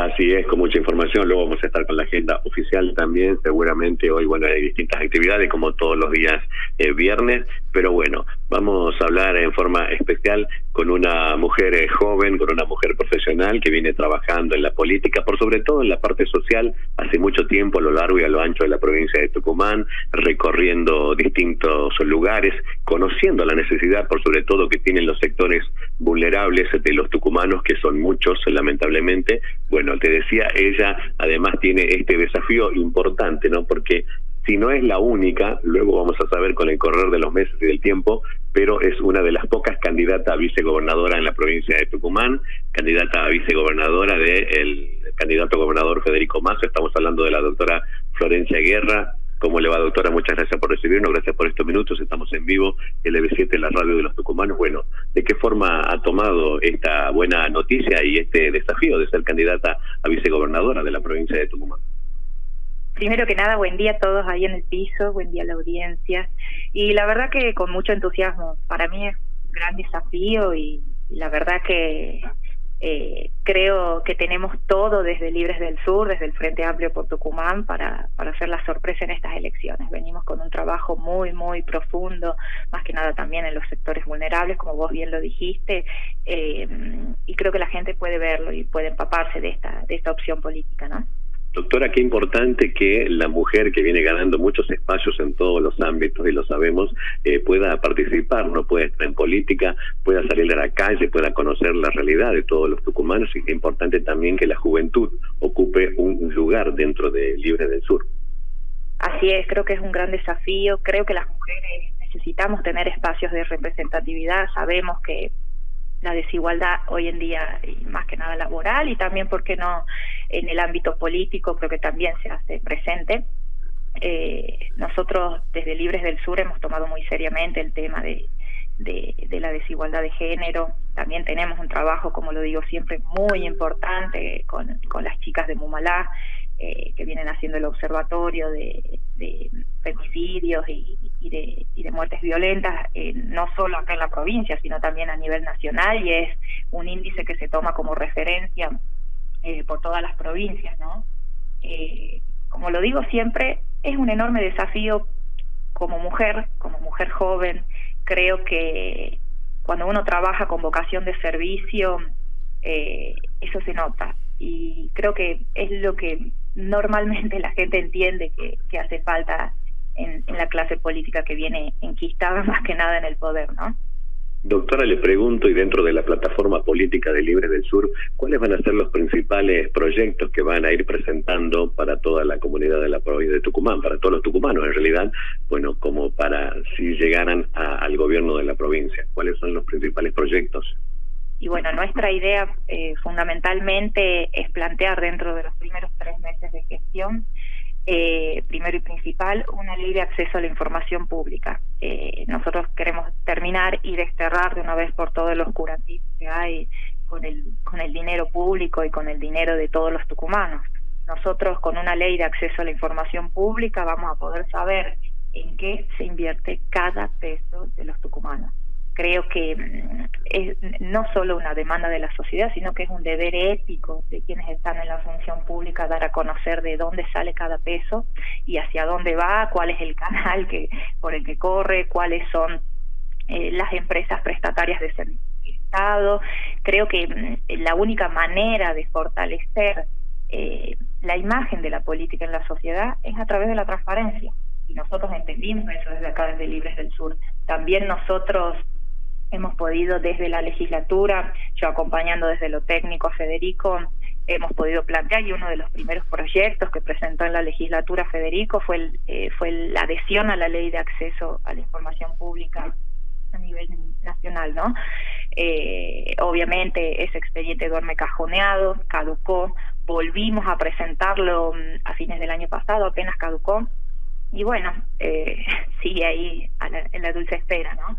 Así es, con mucha información. Luego vamos a estar con la agenda oficial también. Seguramente hoy, bueno, hay distintas actividades como todos los días eh, viernes. Pero bueno, vamos a hablar en forma especial con una mujer eh, joven, con una mujer profesional que viene trabajando en la política, por sobre todo en la parte social, hace mucho tiempo a lo largo y a lo ancho de la provincia de Tucumán, recorriendo distintos lugares, conociendo la necesidad, por sobre todo, que tienen los sectores vulnerables de los tucumanos, que son muchos, lamentablemente. Bueno, te decía, ella además tiene este desafío importante, ¿no? Porque si no es la única, luego vamos a saber con el correr de los meses y del tiempo, pero es una de las pocas candidatas a vicegobernadora en la provincia de Tucumán, candidata a vicegobernadora del el candidato gobernador Federico Mazo, estamos hablando de la doctora Florencia Guerra. ¿Cómo le va, doctora? Muchas gracias por recibirnos, gracias por estos minutos. Estamos en vivo, LB7, la radio de los tucumanos. Bueno, ¿de qué forma ha tomado esta buena noticia y este desafío de ser candidata a vicegobernadora de la provincia de Tucumán? Primero que nada, buen día a todos ahí en el piso, buen día a la audiencia. Y la verdad que con mucho entusiasmo, para mí es un gran desafío y, la verdad que eh, creo que tenemos todo desde Libres del Sur, desde el Frente Amplio por Tucumán, para, para hacer la sorpresa en estas elecciones. Venimos con un trabajo muy, muy profundo, más que nada también en los sectores vulnerables, como vos bien lo dijiste, eh, y creo que la gente puede verlo y puede empaparse de esta, de esta opción política, ¿no? Doctora, qué importante que la mujer que viene ganando muchos espacios en todos los ámbitos, y lo sabemos, eh, pueda participar, no pueda estar en política, pueda salir a la calle, pueda conocer la realidad de todos los tucumanos, y es importante también que la juventud ocupe un lugar dentro de Libre del Sur. Así es, creo que es un gran desafío, creo que las mujeres necesitamos tener espacios de representatividad, sabemos que la desigualdad hoy en día, y más que nada laboral, y también, ¿por qué no?, en el ámbito político, creo que también se hace presente. Eh, nosotros desde Libres del Sur hemos tomado muy seriamente el tema de, de, la desigualdad de género. También tenemos un trabajo, como lo digo siempre, muy importante con, con las chicas de Mumalá, eh, que vienen haciendo el observatorio de, de femicidios y, de, y de muertes violentas, eh, no solo acá en la provincia, sino también a nivel nacional, y es un índice que se toma como referencia eh, por todas las provincias, ¿no? como lo digo siempre, es un enorme desafío como mujer, como mujer joven, creo que cuando uno trabaja con vocación de servicio, eso se nota y creo que es lo que normalmente la gente entiende que, que hace falta en, en, la clase política que viene enquistada más que nada en el poder, ¿no? Doctora, le pregunto, y dentro de la plataforma política de Libre del Sur, ¿cuáles van a ser los principales proyectos que van a ir presentando para toda la comunidad de la provincia de Tucumán, para todos los tucumanos en realidad, bueno, como para si llegaran al gobierno de la provincia? ¿Cuáles son los principales proyectos? Y bueno, nuestra idea eh, fundamentalmente es plantear dentro de los primeros tres meses de gestión, eh, primero y principal, una ley de acceso a la información pública. Eh, nosotros queremos terminar y desterrar de una vez por todos los oscurantismo que hay con el, con el dinero público y con el dinero de todos los tucumanos. Nosotros con una ley de acceso a la información pública vamos a poder saber en qué se invierte cada peso de los tucumanos creo que mm, es no solo una demanda de la sociedad, sino que es un deber ético de quienes están en la función pública dar a conocer de dónde sale cada peso y hacia dónde va, cuál es el canal que por el que corre, cuáles son eh, las empresas prestatarias de servicio Estado. Creo que mm, la única manera de fortalecer eh, la imagen de la política en la sociedad es a través de la transparencia. Y nosotros entendimos eso desde acá, desde Libres del Sur. También nosotros hemos podido desde la legislatura, yo acompañando desde lo técnico a Federico, hemos podido plantear y uno de los primeros proyectos que presentó en la legislatura Federico fue, el, eh, fue la adhesión a la ley de acceso a la información pública a nivel nacional, ¿no? Eh, obviamente ese expediente duerme cajoneado, caducó, volvimos a presentarlo mm, a fines del año pasado, apenas caducó, y bueno, eh, sigue ahí en la dulce espera, ¿no?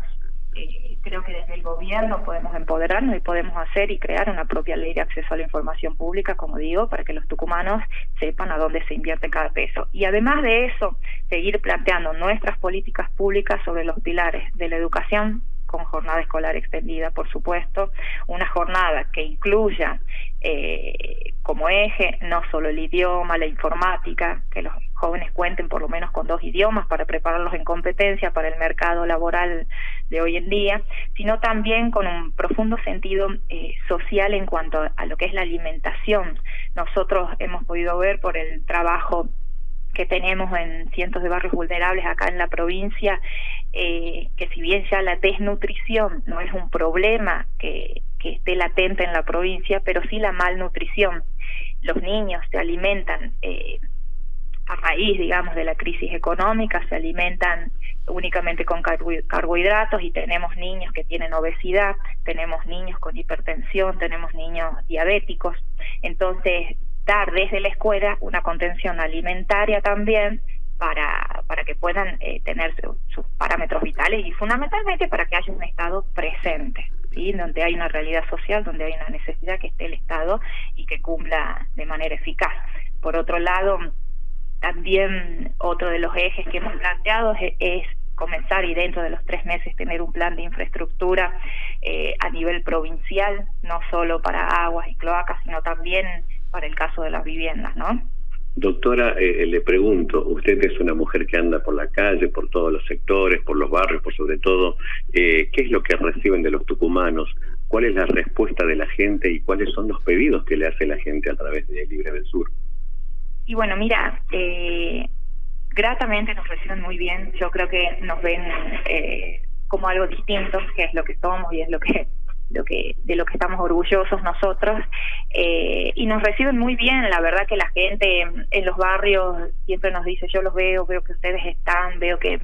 Eh, creo que desde el gobierno podemos empoderarnos y podemos hacer y crear una propia ley de acceso a la información pública, como digo, para que los tucumanos sepan a dónde se invierte cada peso. Y además de eso, seguir planteando nuestras políticas públicas sobre los pilares de la educación con jornada escolar extendida, por supuesto, una jornada que incluya eh, como eje no solo el idioma, la informática, que los jóvenes cuenten por lo menos con dos idiomas para prepararlos en competencia para el mercado laboral de hoy en día, sino también con un profundo sentido eh, social en cuanto a lo que es la alimentación. Nosotros hemos podido ver por el trabajo que tenemos en cientos de barrios vulnerables acá en la provincia, eh, que si bien ya la desnutrición no es un problema que, que esté latente en la provincia, pero sí la malnutrición. Los niños se alimentan eh, a raíz, digamos, de la crisis económica, se alimentan únicamente con carbohidratos y tenemos niños que tienen obesidad, tenemos niños con hipertensión, tenemos niños diabéticos. Entonces, dar desde la escuela una contención alimentaria también para, para que puedan eh, tener sus parámetros vitales y fundamentalmente para que haya un Estado presente, ¿sí? donde hay una realidad social, donde hay una necesidad que esté el Estado y que cumpla de manera eficaz. Por otro lado, también otro de los ejes que hemos planteado es, comenzar y dentro de los tres meses tener un plan de infraestructura eh, a nivel provincial, no solo para aguas y cloacas, sino también para el caso de las viviendas, ¿no? Doctora, eh, le pregunto, usted es una mujer que anda por la calle, por todos los sectores, por los barrios, por sobre todo, eh, ¿qué es lo que reciben de los tucumanos? ¿Cuál es la respuesta de la gente y cuáles son los pedidos que le hace la gente a través de Libre del Sur? Y bueno, mira, eh, gratamente nos reciben muy bien, yo creo que nos ven eh, como algo distinto, que es lo que somos y es lo que lo que de lo que estamos orgullosos nosotros. Eh, y nos reciben muy bien. La verdad que la gente en los barrios siempre nos dice yo los veo veo que ustedes están veo que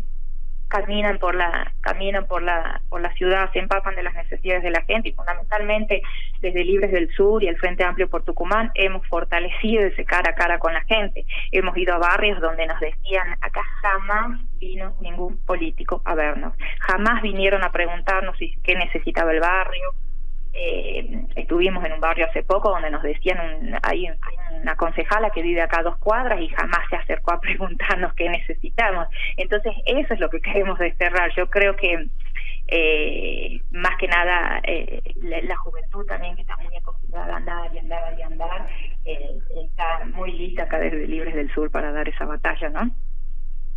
caminan por la caminan por la por la ciudad se empapan de las necesidades de la gente y fundamentalmente desde Libres del Sur y el Frente Amplio por Tucumán hemos fortalecido ese cara a cara con la gente. Hemos ido a barrios donde nos decían acá jamás vino ningún político a vernos. Jamás vinieron a preguntarnos si, qué necesitaba el barrio eh, estuvimos en un barrio hace poco donde nos decían, un, hay, una concejala que vive acá a dos cuadras y jamás se acercó a preguntarnos qué necesitamos. Entonces, eso es lo que queremos desterrar. Yo creo que eh, más que nada eh, la, juventud también que está muy acostumbrada a andar y andar y andar, eh, está muy lista acá desde Libres del Sur para dar esa batalla, ¿no?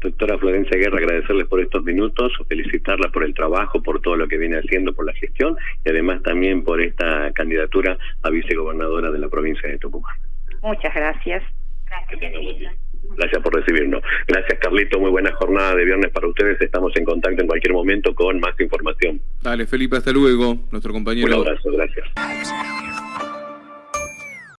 Doctora Florencia Guerra, agradecerles por estos minutos, felicitarla por el trabajo, por todo lo que viene haciendo, por la gestión y además también por esta candidatura a vicegobernadora de la provincia de Tucumán. Muchas gracias. Gracias, Gracias por recibirnos. Gracias, Carlito. Muy buena jornada de viernes para ustedes. Estamos en contacto en cualquier momento con más información. Dale, Felipe, hasta luego. Nuestro compañero. Un abrazo, gracias.